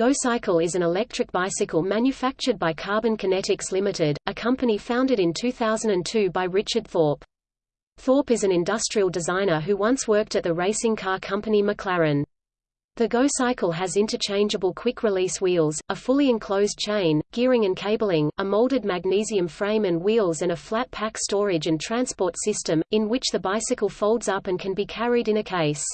GoCycle is an electric bicycle manufactured by Carbon Kinetics Limited, a company founded in 2002 by Richard Thorpe. Thorpe is an industrial designer who once worked at the racing car company McLaren. The GoCycle has interchangeable quick-release wheels, a fully enclosed chain, gearing and cabling, a molded magnesium frame and wheels and a flat pack storage and transport system, in which the bicycle folds up and can be carried in a case.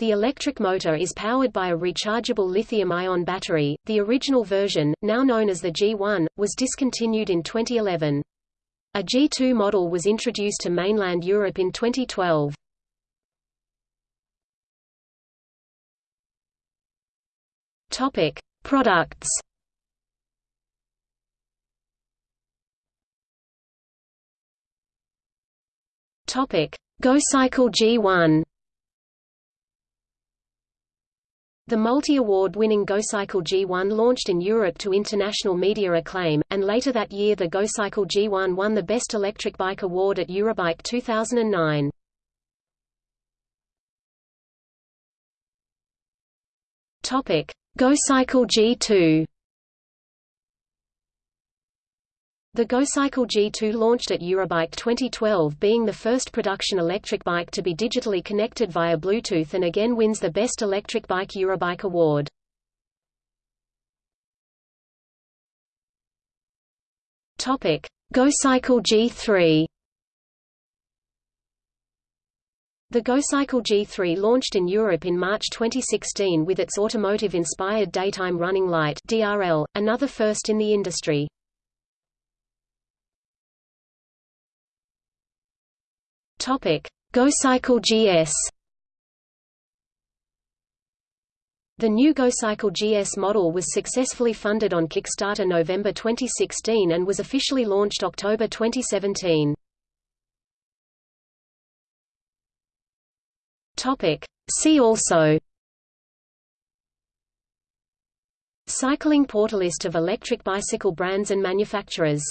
The electric motor is powered by a rechargeable lithium-ion battery. The original version, now known as the G1, was discontinued in 2011. A G2 model was introduced to mainland Europe in 2012. Topic: Products. Topic: GoCycle G1. The multi-award-winning GoCycle G1 launched in Europe to international media acclaim, and later that year the GoCycle G1 won the Best Electric Bike Award at Eurobike 2009. Topic: GoCycle G2. The GoCycle G2 launched at Eurobike 2012 being the first production electric bike to be digitally connected via Bluetooth and again wins the Best Electric Bike Eurobike award. GoCycle G3 The GoCycle G3 launched in Europe in March 2016 with its automotive-inspired daytime running light DRL, another first in the industry. Topic: GoCycle GS. The new GoCycle GS model was successfully funded on Kickstarter November 2016 and was officially launched October 2017. Topic: See also Cycling portalist of electric bicycle brands and manufacturers